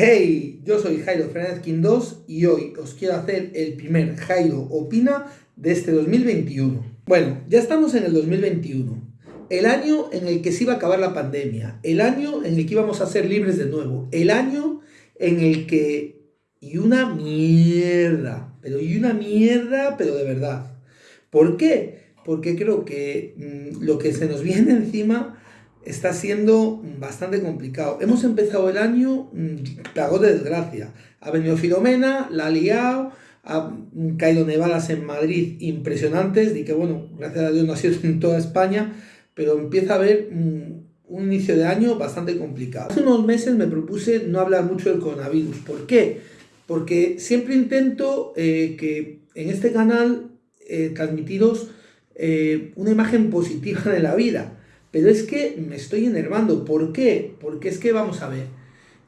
Hey, yo soy Jairo Fernández Quindós y hoy os quiero hacer el primer Jairo Opina de este 2021. Bueno, ya estamos en el 2021, el año en el que se iba a acabar la pandemia, el año en el que íbamos a ser libres de nuevo, el año en el que... Y una mierda, pero y una mierda, pero de verdad. ¿Por qué? Porque creo que mmm, lo que se nos viene encima está siendo bastante complicado. Hemos empezado el año plagado de desgracia. Ha venido Filomena, la ha liado, ha caído nevadas en Madrid impresionantes, y que bueno, gracias a Dios no ha sido en toda España, pero empieza a haber un inicio de año bastante complicado. Hace unos meses me propuse no hablar mucho del coronavirus. ¿Por qué? Porque siempre intento eh, que en este canal eh, transmitiros eh, una imagen positiva de la vida pero es que me estoy enervando. ¿Por qué? Porque es que vamos a ver.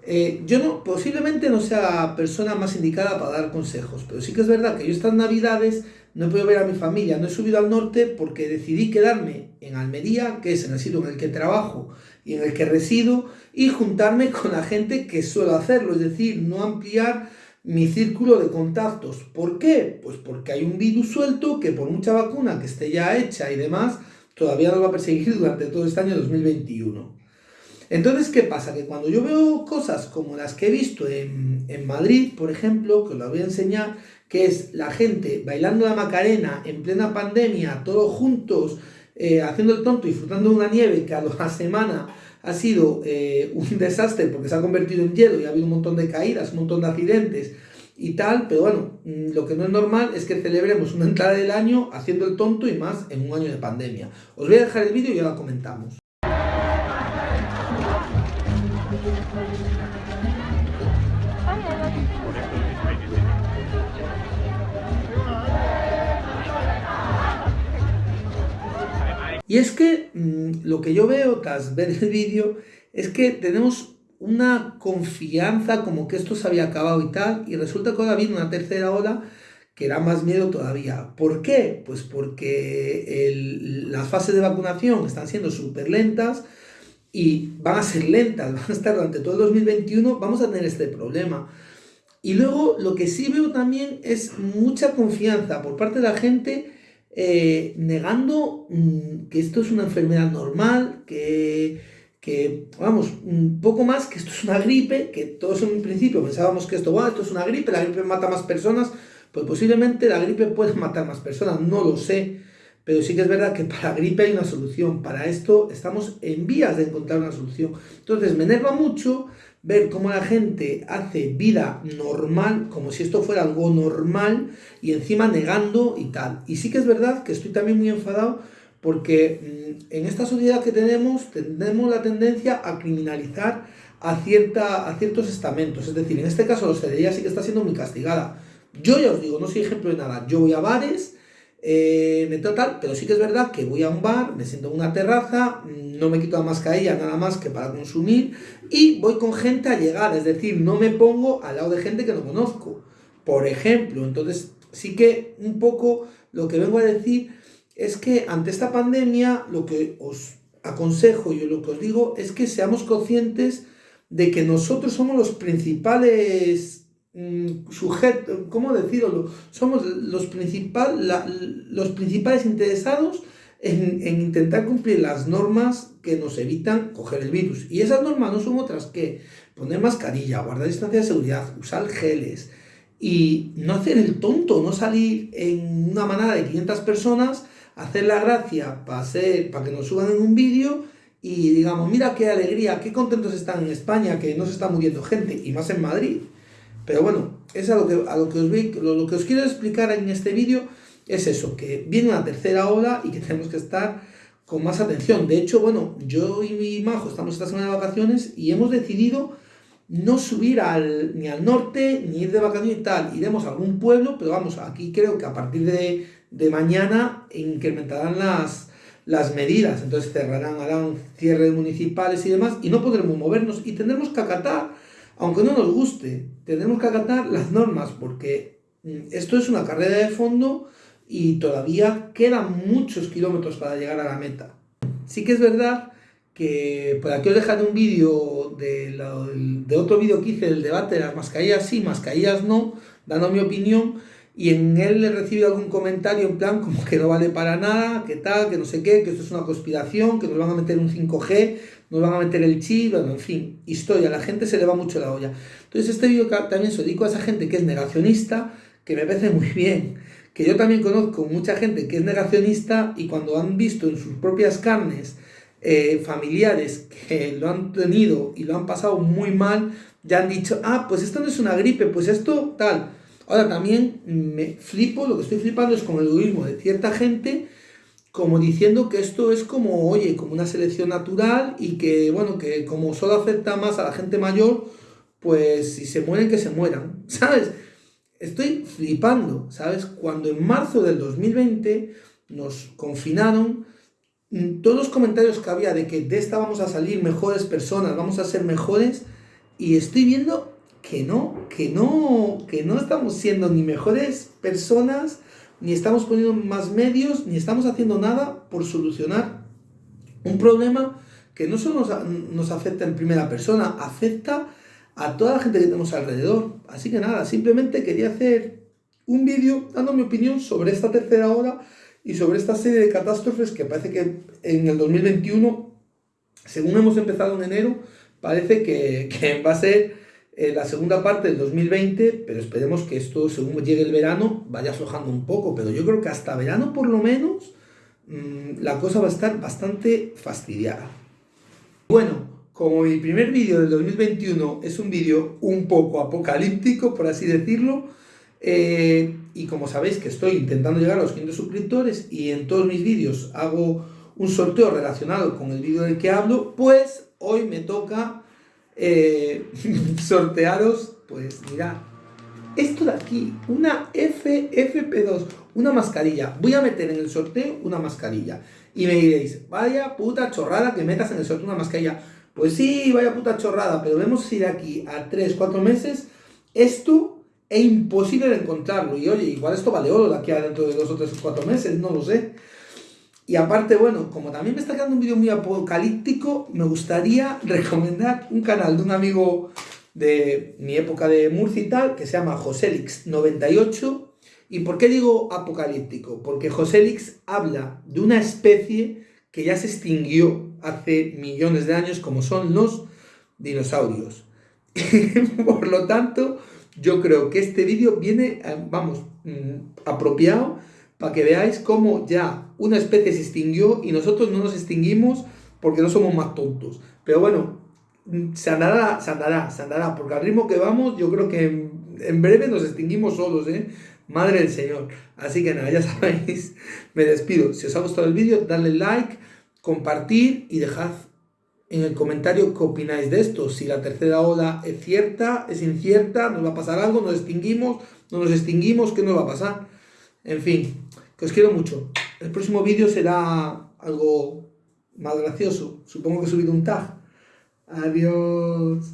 Eh, yo no, posiblemente no sea la persona más indicada para dar consejos, pero sí que es verdad que yo estas navidades no he podido ver a mi familia, no he subido al norte porque decidí quedarme en Almería, que es el sitio en el que trabajo y en el que resido, y juntarme con la gente que suelo hacerlo, es decir, no ampliar mi círculo de contactos. ¿Por qué? Pues porque hay un virus suelto que por mucha vacuna que esté ya hecha y demás, todavía nos va a perseguir durante todo este año 2021. Entonces, ¿qué pasa? Que cuando yo veo cosas como las que he visto en, en Madrid, por ejemplo, que os las voy a enseñar, que es la gente bailando la Macarena en plena pandemia, todos juntos, eh, haciendo el tonto, disfrutando de una nieve que a la semana ha sido eh, un desastre porque se ha convertido en hielo y ha habido un montón de caídas, un montón de accidentes, y tal, pero bueno, mm, lo que no es normal es que celebremos una entrada del año haciendo el tonto y más en un año de pandemia. Os voy a dejar el vídeo y lo comentamos. Y es que mmm, lo que yo veo tras ver el vídeo es que tenemos una confianza como que esto se había acabado y tal, y resulta que ahora viene una tercera ola que da más miedo todavía. ¿Por qué? Pues porque las fases de vacunación están siendo súper lentas y van a ser lentas, van a estar durante todo el 2021, vamos a tener este problema. Y luego lo que sí veo también es mucha confianza por parte de la gente eh, negando mmm, que esto es una enfermedad normal, que que, vamos, un poco más que esto es una gripe, que todos en un principio pensábamos que esto, esto es una gripe, la gripe mata más personas, pues posiblemente la gripe puede matar más personas, no lo sé, pero sí que es verdad que para gripe hay una solución, para esto estamos en vías de encontrar una solución. Entonces me enerva mucho ver cómo la gente hace vida normal, como si esto fuera algo normal, y encima negando y tal. Y sí que es verdad que estoy también muy enfadado porque mm, en esta sociedad que tenemos, tenemos la tendencia a criminalizar a, cierta, a ciertos estamentos, es decir, en este caso la hostelería sí que está siendo muy castigada. Yo ya os digo, no soy ejemplo de nada, yo voy a bares, eh, me tal, pero sí que es verdad que voy a un bar, me siento en una terraza, no me quito la mascarilla nada más que para consumir y voy con gente a llegar, es decir, no me pongo al lado de gente que no conozco, por ejemplo. Entonces, sí que un poco lo que vengo a decir es que ante esta pandemia lo que os aconsejo y lo que os digo es que seamos conscientes de que nosotros somos los principales mm, sujetos, ¿cómo decirlo? Somos los, los principales interesados en, en, intentar cumplir las normas que nos evitan coger el virus. Y esas normas no son otras que poner mascarilla, guardar distancia de seguridad, usar geles y no hacer el tonto, no salir en una manada de 500 personas hacer la gracia para, para que nos suban en un vídeo y digamos, mira qué alegría, qué contentos están en España, que no se está muriendo gente, y más en Madrid. Pero bueno, es a lo que, a lo que, os, lo, lo que os quiero explicar en este vídeo, es eso, que viene una tercera ola y que tenemos que estar con más atención. De hecho, bueno, yo y mi majo estamos esta semana de vacaciones y hemos decidido no subir al, ni al norte, ni ir de vacaciones y tal. Iremos a algún pueblo, pero vamos, aquí creo que a partir de, de mañana incrementarán las, las medidas. Entonces cerrarán, harán cierres municipales y demás, y no podremos movernos. Y tendremos que acatar, aunque no nos guste, tendremos que acatar las normas, porque mm, esto es una carrera de fondo y todavía quedan muchos kilómetros para llegar a la meta. Sí que es verdad que por aquí os dejaré un vídeo de, otro vídeo que hice del debate de las mascarillas sí, mascarillas no, dando mi opinión, y en él he recibido algún comentario en plan como que no vale para nada, que tal, que no sé qué, que esto es una conspiración, que nos van a meter un 5G, nos van a meter el chip, bueno, en fin, historia, la gente se le va mucho la olla. Entonces este vídeo también se dedico a esa gente que es negacionista, que me parece muy bien, que yo también conozco mucha gente que es negacionista y cuando han visto en sus propias carnes eh, familiares que lo han tenido y lo han pasado muy mal, ya han dicho, ah, pues esto no es una gripe, pues esto tal. Ahora también me flipo, lo que estoy flipando es con el egoísmo de cierta gente, como diciendo que esto es como, oye, como una selección natural y que, bueno, que como solo afecta más a la gente mayor, pues si se mueren, que se mueran, ¿sabes? Estoy flipando, ¿sabes? Cuando en marzo del 2020 nos confinaron, todos los comentarios que había de que de esta vamos a salir mejores personas, vamos a ser mejores, y estoy viendo que no, que no, que no estamos siendo ni mejores personas, ni estamos poniendo más medios, ni estamos haciendo nada por solucionar un problema que no solo nos, afecta en primera persona, afecta a toda la gente que tenemos alrededor. Así que nada, simplemente quería hacer un vídeo dando mi opinión sobre esta tercera hora y sobre esta serie de catástrofes que parece que en el 2021, según hemos empezado en enero, parece que, va a ser eh, la segunda parte del 2020, pero esperemos que esto, según llegue el verano, vaya aflojando un poco, pero yo creo que hasta verano por lo menos mmm, la cosa va a estar bastante fastidiada. Bueno, como mi primer vídeo del 2021 es un vídeo un poco apocalíptico, por así decirlo, eh, y como sabéis que estoy intentando llegar a los 500 suscriptores y en todos mis vídeos hago un sorteo relacionado con el vídeo del que hablo, pues hoy me toca eh, sortearos, pues mirad, esto de aquí, una FFP2, una mascarilla. Voy a meter en el sorteo una mascarilla. Y me diréis, vaya puta chorrada que metas en el sorteo una mascarilla. Pues sí, vaya puta chorrada, pero vemos si de aquí a 3, 4 meses esto es imposible de encontrarlo. Y oye, igual esto vale oro de aquí a dentro de 2 o 3 o 4 meses, no lo sé. Y aparte, bueno, como también me está quedando un vídeo muy apocalíptico, me gustaría recomendar un canal de un amigo de mi época de Murcia y tal, que se llama Joselix98. ¿Y por qué digo apocalíptico? Porque Joselix habla de una especie que ya se extinguió hace millones de años, como son los dinosaurios. Por lo tanto, yo creo que este vídeo viene, eh, vamos, mm, apropiado para que veáis cómo ya una especie se extinguió y nosotros no nos extinguimos porque no somos más tontos. Pero bueno, mm, se andará, se andará, se andará, porque al ritmo que vamos, yo creo que en, breve nos extinguimos solos, ¿eh? Madre del Señor. Así que nada, ya sabéis, me despido. Si os ha gustado el vídeo, dadle like compartir y dejad en el comentario qué opináis de esto. Si la tercera ola es cierta, es incierta, nos va a pasar algo, nos extinguimos, no nos extinguimos, ¿qué nos va a pasar? En fin, que os quiero mucho. El próximo vídeo será algo más gracioso. Supongo que he subido un tag. Adiós.